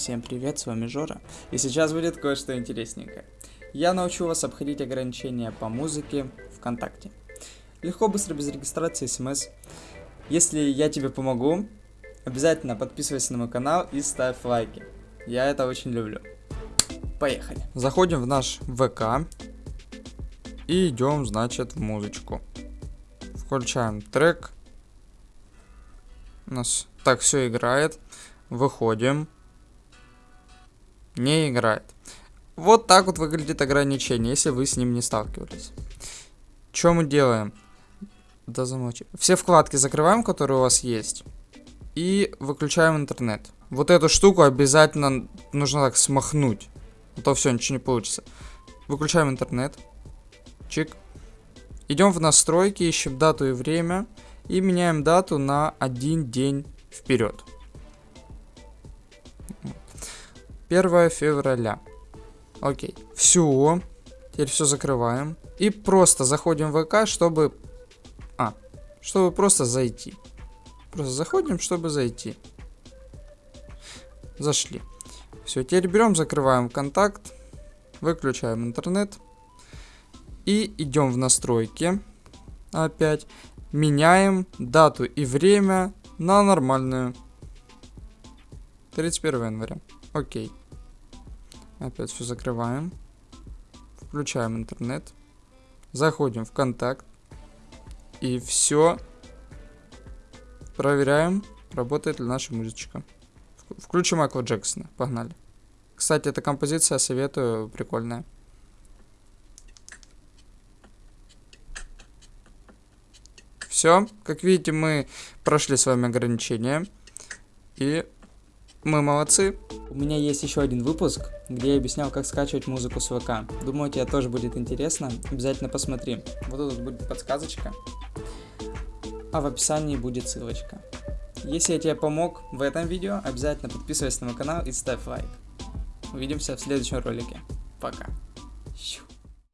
Всем привет, с вами Жора, и сейчас будет кое-что интересненькое. Я научу вас обходить ограничения по музыке ВКонтакте. Легко, быстро, без регистрации, смс. Если я тебе помогу, обязательно подписывайся на мой канал и ставь лайки. Я это очень люблю. Поехали. Заходим в наш ВК и идем, значит, в музычку. Включаем трек. У нас так все играет. Выходим. Не играет. Вот так вот выглядит ограничение, если вы с ним не сталкивались. Что мы делаем? Да замолчи. Все вкладки закрываем, которые у вас есть. И выключаем интернет. Вот эту штуку обязательно нужно так смахнуть. А то все, ничего не получится. Выключаем интернет. Чик. Идем в настройки, ищем дату и время. И меняем дату на один день вперед. 1 февраля. Окей. Все. Теперь все закрываем. И просто заходим в ВК, чтобы... А, чтобы просто зайти. Просто заходим, чтобы зайти. Зашли. Все, теперь берем, закрываем контакт. Выключаем интернет. И идем в настройки. Опять. Меняем дату и время на нормальную. 31 января. Окей. Опять все закрываем. Включаем интернет. Заходим в контакт. И все. Проверяем, работает ли наша музычка. Включим Майкла Джексона. Погнали. Кстати, эта композиция советую, прикольная. Все, как видите, мы прошли с вами ограничения. И мы молодцы. У меня есть еще один выпуск, где я объяснял, как скачивать музыку с ВК. Думаю, тебе тоже будет интересно. Обязательно посмотри. Вот тут будет подсказочка. А в описании будет ссылочка. Если я тебе помог в этом видео, обязательно подписывайся на мой канал и ставь лайк. Увидимся в следующем ролике. Пока.